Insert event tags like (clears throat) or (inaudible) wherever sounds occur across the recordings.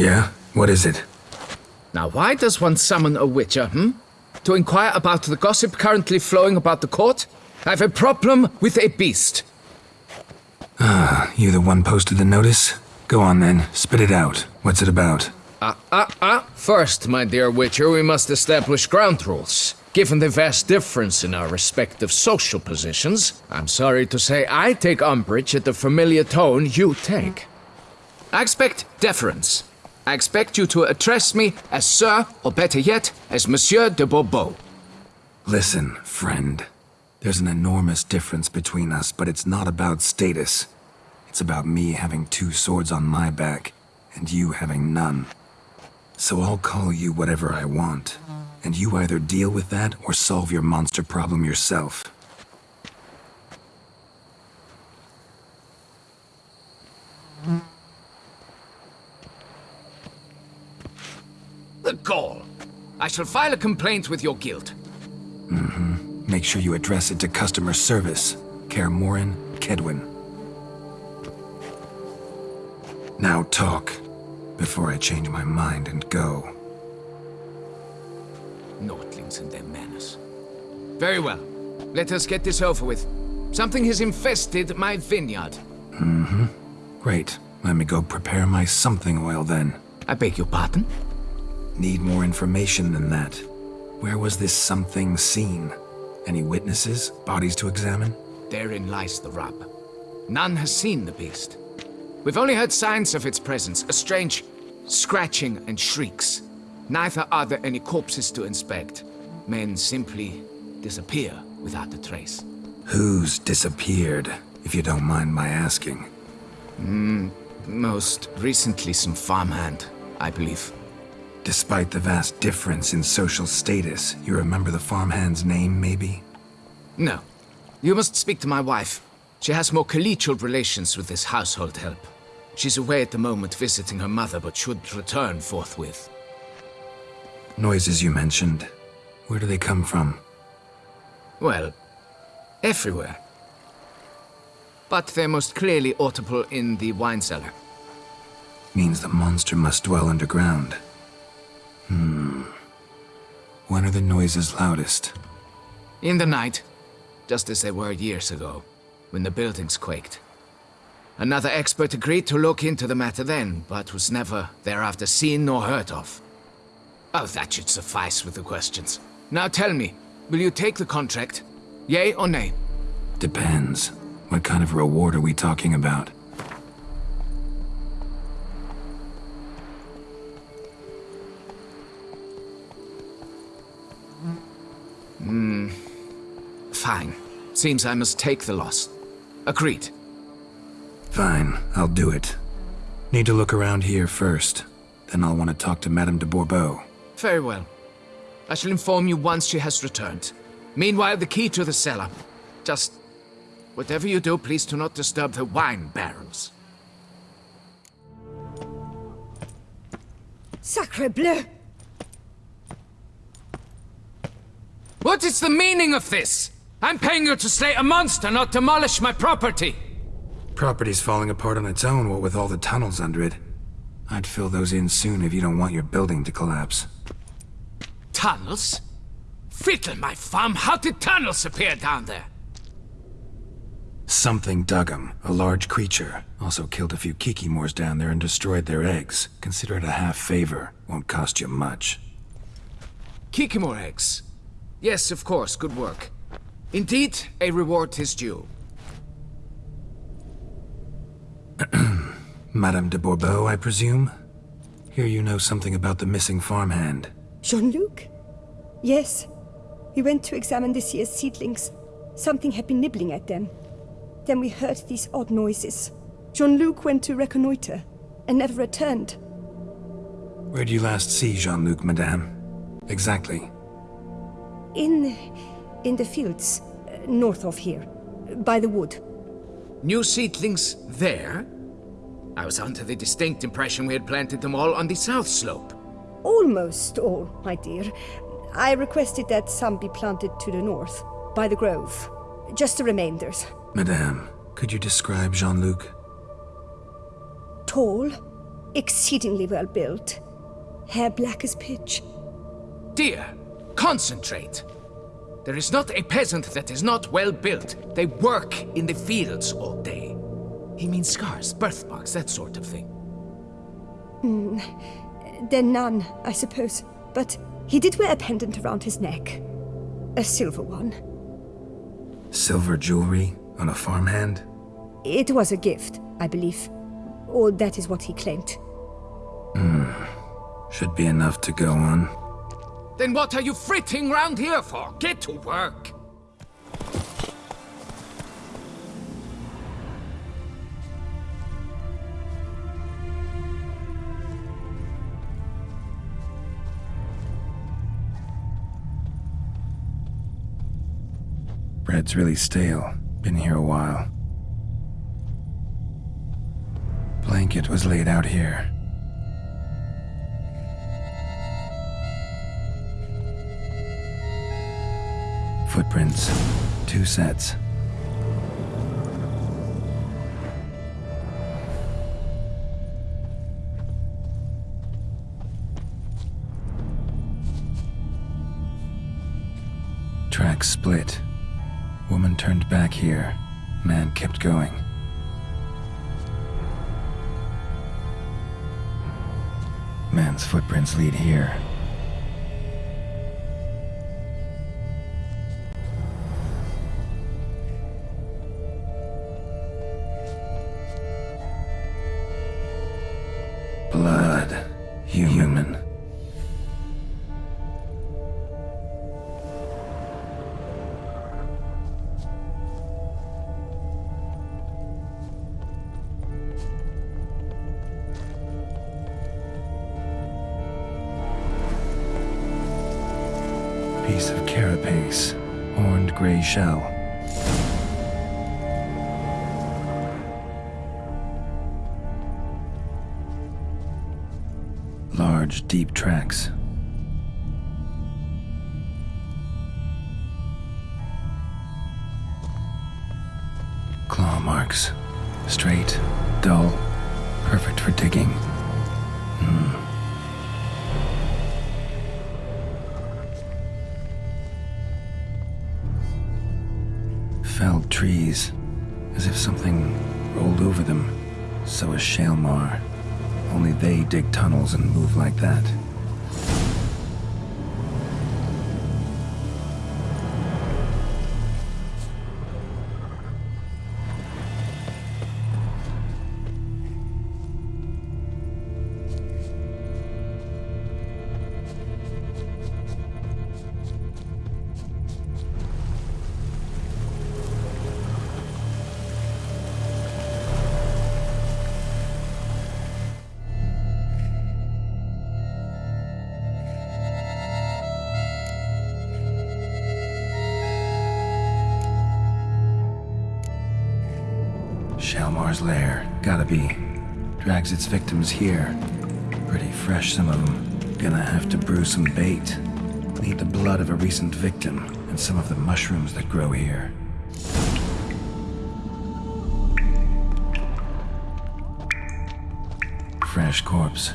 Yeah? What is it? Now, why does one summon a witcher, hmm? To inquire about the gossip currently flowing about the court? I have a problem with a beast. Ah, you the one posted the notice? Go on then, spit it out. What's it about? Ah, ah, ah. First, my dear Witcher, we must establish ground rules. Given the vast difference in our respective social positions, I'm sorry to say I take umbrage at the familiar tone you take. I expect deference. I expect you to address me as Sir, or better yet, as Monsieur de Bourbeau. Listen, friend. There's an enormous difference between us, but it's not about status. It's about me having two swords on my back, and you having none. So I'll call you whatever I want, and you either deal with that or solve your monster problem yourself. The gall! I shall file a complaint with your guild. Mm-hmm. Make sure you address it to customer service. Kaer Morhen, Kaedwen. Now talk, before I change my mind and go. Nordlings and their manners. Very well. Let us get this over with. Something has infested my vineyard. Mm-hmm. Great. Let me go prepare my something oil then. I beg your pardon? Need more information than that. Where was this something seen? Any witnesses? Bodies to examine? Therein lies the rub. None has seen the beast. We've only heard signs of its presence, a strange scratching and shrieks. Neither are there any corpses to inspect. Men simply disappear without a trace. Who's disappeared, if you don't mind my asking? Mm, most recently some farmhand, I believe. Despite the vast difference in social status, you remember the farmhand's name, maybe? No. You must speak to my wife. She has more collegial relations with this household help. She's away at the moment visiting her mother, but should return forthwith. Noises you mentioned. Where do they come from? Well, everywhere. But they're most clearly audible in the wine cellar. Means the monster must dwell underground. Hmm. When are the noises loudest? In the night, just as they were years ago, when the buildings quaked. Another expert agreed to look into the matter then, but was never thereafter seen nor heard of. Oh, that should suffice with the questions. Now tell me, will you take the contract? Yay or nay? Depends. What kind of reward are we talking about? Hmm. Fine. Seems I must take the loss. Agreed. Fine, I'll do it. Need to look around here first. Then I'll want to talk to Madame de Bourbeau. Very well. I shall inform you once she has returned. Meanwhile, the key to the cellar. Just... Whatever you do, please do not disturb the wine barrels. Sacre bleu! What is the meaning of this? I'm paying you to slay a monster, not demolish my property! Property's falling apart on its own, what with all the tunnels under it. I'd fill those in soon if you don't want your building to collapse. Tunnels? Fiddle my farm, how did tunnels appear down there? Something dug 'em. A large creature. Also killed a few Kikimores down there and destroyed their eggs. Consider it a half favor. Won't cost you much. Kikimore eggs? Yes, of course, good work. Indeed, a reward is due. (clears throat) Madame de Bourbeau, I presume? Here you know something about the missing farmhand. Jean-Luc? Yes. We went to examine this year's seedlings. Something had been nibbling at them. Then we heard these odd noises. Jean-Luc went to reconnoiter, and never returned. Where did you last see Jean-Luc, madame? Exactly. In... in the fields, uh, north of here. By the wood. New seedlings there? I was under the distinct impression we had planted them all on the south slope. Almost all, my dear. I requested that some be planted to the north, by the grove. Just the remainders. Madame, could you describe Jean-Luc? Tall, Exceedingly well built. Hair black as pitch. Dear, concentrate. There is not a peasant that is not well built. They work in the fields all day. He means scars, birthmarks, that sort of thing. Mm, then none, I suppose. But he did wear a pendant around his neck. A silver one. Silver jewelry on a farmhand? It was a gift, I believe. Or that is what he claimed. Hmm. Should be enough to go on. Then what are you fritting round here for? Get to work! Bread's really stale. Been here a while. Blanket was laid out here. Footprints. Two sets. Tracks split. Woman turned back here. Man kept going. Man's footprints lead here. Piece of carapace. Horned gray shell. Large, deep tracks. Claw marks. Straight, dull, perfect for digging. Trees, as if something rolled over them. So is Shaelmaar. Only they dig tunnels and move like that. Shaelmaar's lair. Gotta be. Drags its victims here. Pretty fresh, some of them. Gonna have to brew some bait. Need the blood of a recent victim and some of the mushrooms that grow here. Fresh corpse.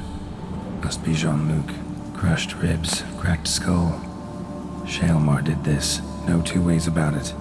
Must be Jean-Luc. Crushed ribs, cracked skull. Shaelmaar did this. No two ways about it.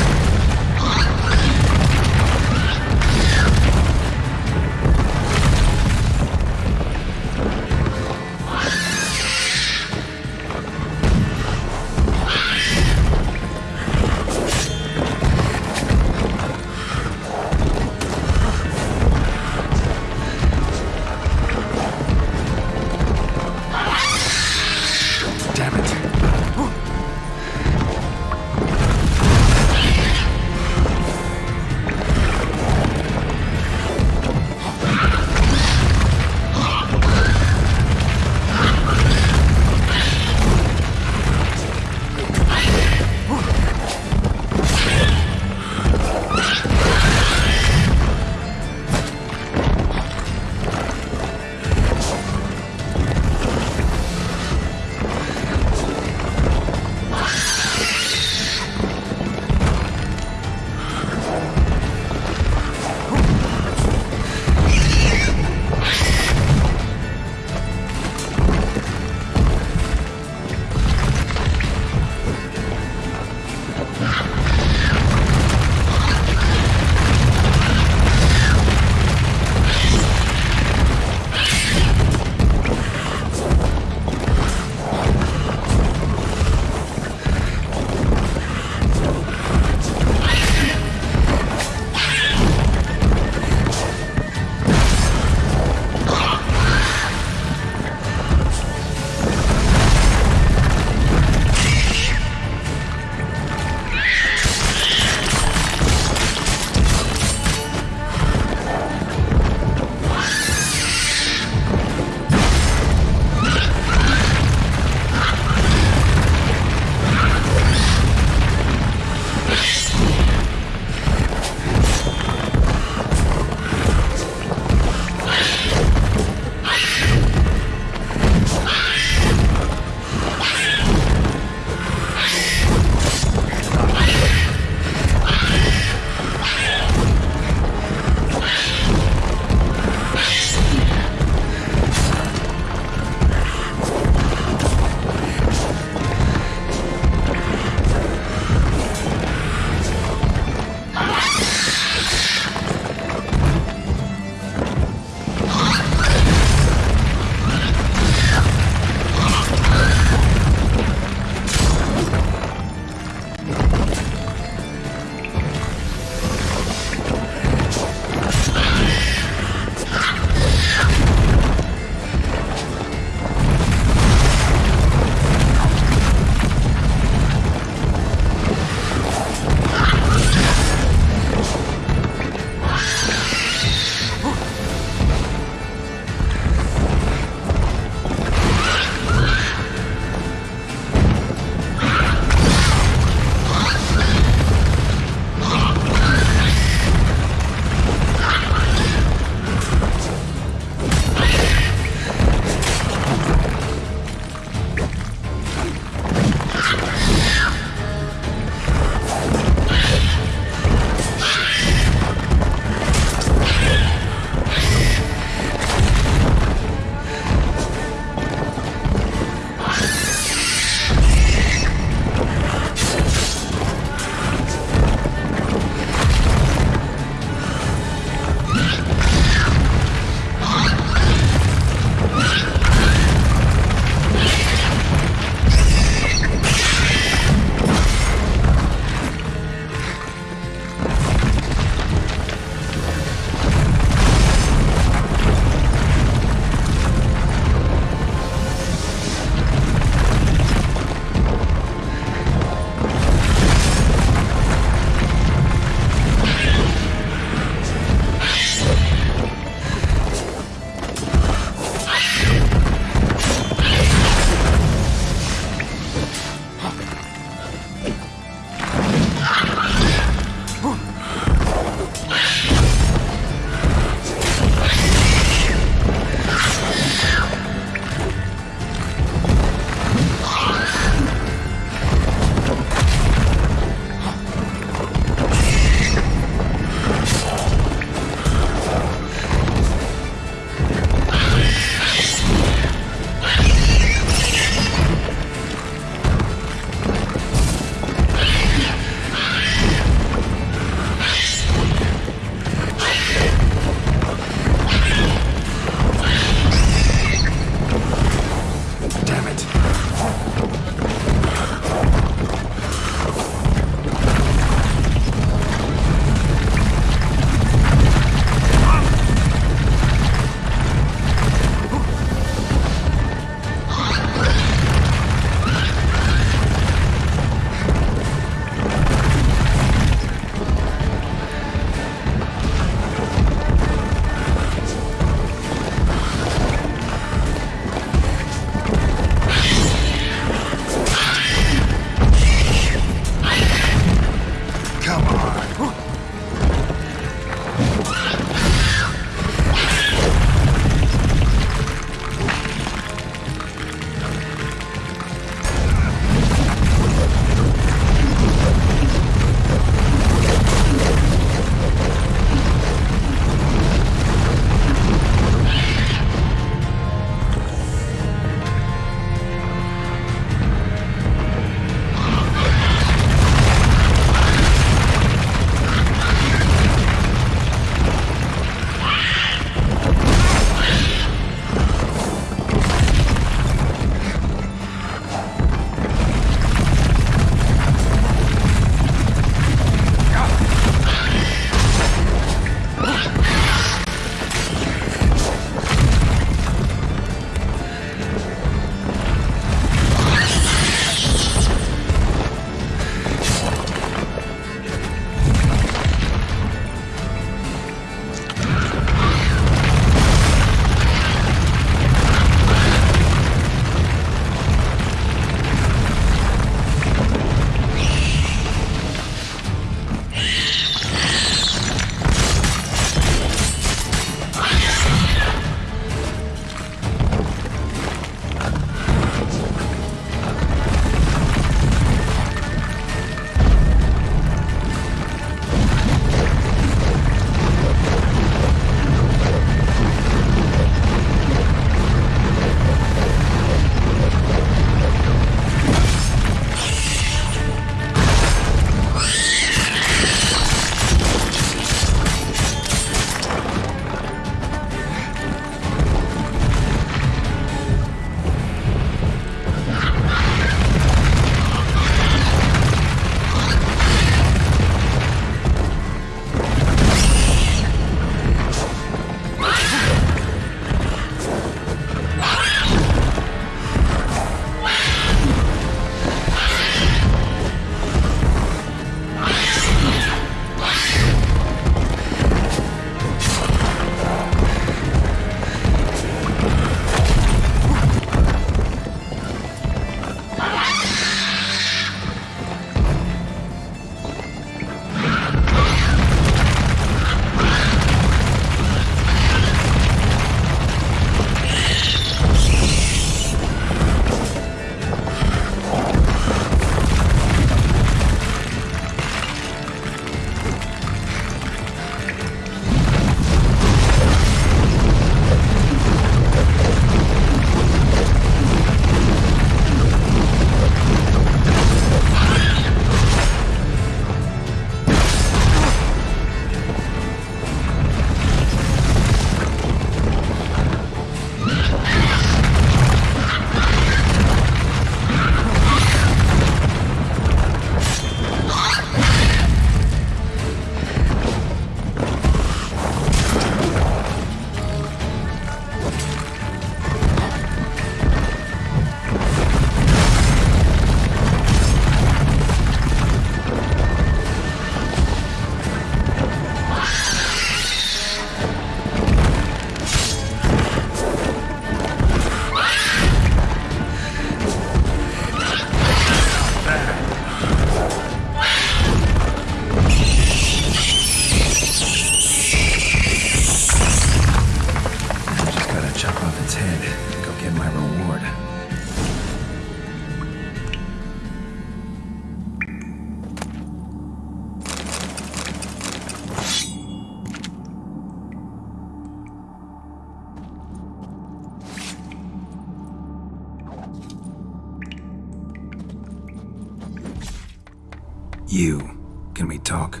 You, can we talk?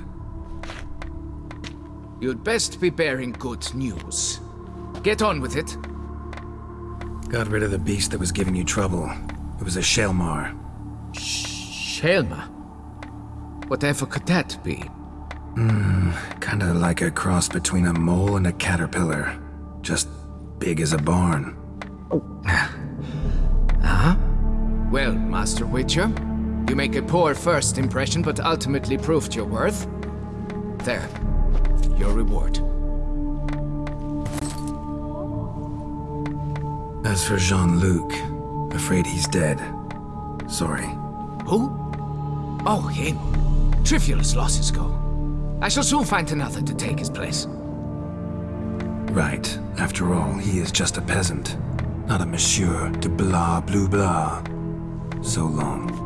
You'd best be bearing good news. Get on with it. Got rid of the beast that was giving you trouble. It was a Shaelmaar. Shelma. Whatever could that be? Hmm, kinda like a cross between a mole and a caterpillar. Just big as a barn. (laughs) Oh. Well, Master Witcher, you make a poor first impression, but ultimately proved your worth. There, your reward. As for Jean-Luc, afraid he's dead. Sorry. Who? Oh, him. Trivial as losses go. I shall soon find another to take his place. Right. After all, he is just a peasant. Not a monsieur de blah blue blah. So long.